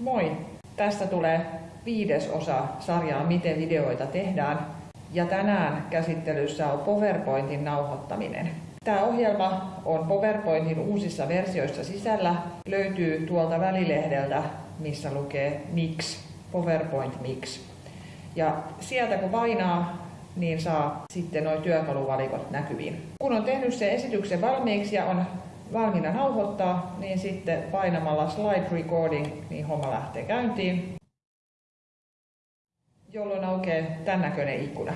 Moi! Tästä tulee viides osa sarjaa Miten videoita tehdään. Ja tänään käsittelyssä on PowerPointin nauhoittaminen. Tämä ohjelma on PowerPointin uusissa versioissa sisällä. Löytyy tuolta välilehdeltä, missä lukee Mix, PowerPoint Mix. Ja sieltä kun painaa, niin saa sitten nuo työkaluvalikot näkyviin. Kun on tehnyt sen esityksen valmiiksi ja on valmiina nauhoittaa, niin sitten painamalla slide recording, niin homma lähtee käyntiin, jolloin aukeaa tämän näköinen ikkuna.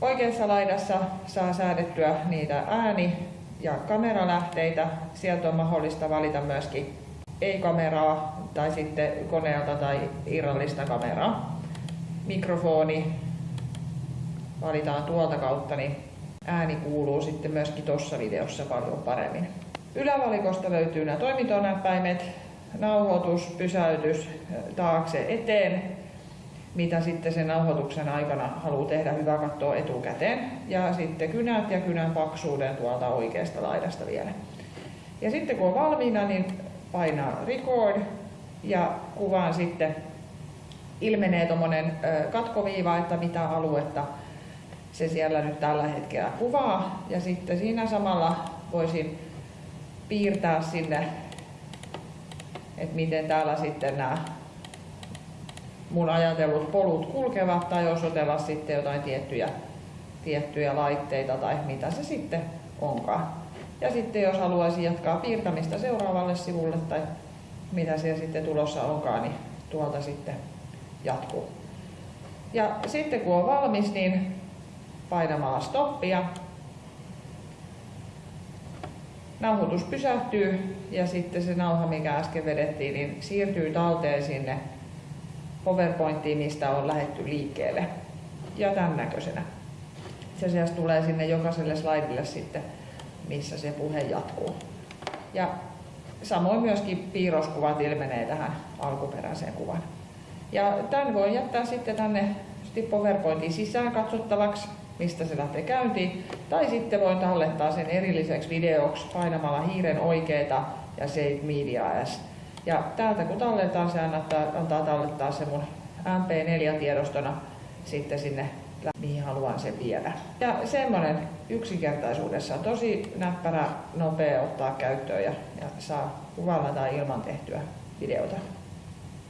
Oikeassa laidassa saa säädettyä niitä ääni- ja kameralähteitä. Sieltä on mahdollista valita myöskin ei-kameraa tai sitten koneelta tai irrallista kameraa. Mikrofoni valitaan tuolta kautta, niin ääni kuuluu sitten myöskin tuossa videossa paljon paremmin. Ylävalikosta löytyy nämä toimintonäppäimet, nauhoitus, pysäytys taakse eteen, mitä sitten sen nauhoituksen aikana haluaa tehdä, hyvä katsoa etukäteen. Ja sitten kynät ja kynän paksuuden tuolta oikeasta laidasta vielä. Ja sitten kun on valmiina, niin painaa record ja kuvaan sitten ilmenee tuommoinen katkoviiva, että mitä aluetta se siellä nyt tällä hetkellä kuvaa. Ja sitten siinä samalla voisin piirtää sinne, että miten täällä sitten nämä mun ajatellut polut kulkevat tai osoitella sitten jotain tiettyjä, tiettyjä laitteita tai mitä se sitten onkaan. Ja sitten jos haluaisin jatkaa piirtämistä seuraavalle sivulle tai mitä siellä sitten tulossa onkaan, niin tuolta sitten jatkuu. Ja sitten kun on valmis, niin painamalla stoppia nauhoitus pysähtyy ja sitten se nauha, mikä äsken vedettiin, niin siirtyy talteen sinne PowerPointiin, mistä on lähetty liikkeelle. Ja tämän näköisenä. Se asiassa tulee sinne jokaiselle slaidille sitten, missä se puhe jatkuu. Ja samoin myöskin piirroskuvat ilmenee tähän alkuperäiseen kuvan. Ja tämän voi jättää sitten tänne PowerPointin sisään katsottavaksi mistä se lähtee käyntiin. Tai sitten voin tallettaa sen erilliseksi videoksi painamalla hiiren oikeeta ja Save Media As. Ja täältä kun talletaan, se antaa, antaa tallettaa se mun MP4-tiedostona sitten sinne, mihin haluan sen viedä. Ja semmoinen yksinkertaisuudessa tosi näppärä, nopea ottaa käyttöön ja, ja saa kuvalla tai ilman tehtyä videota.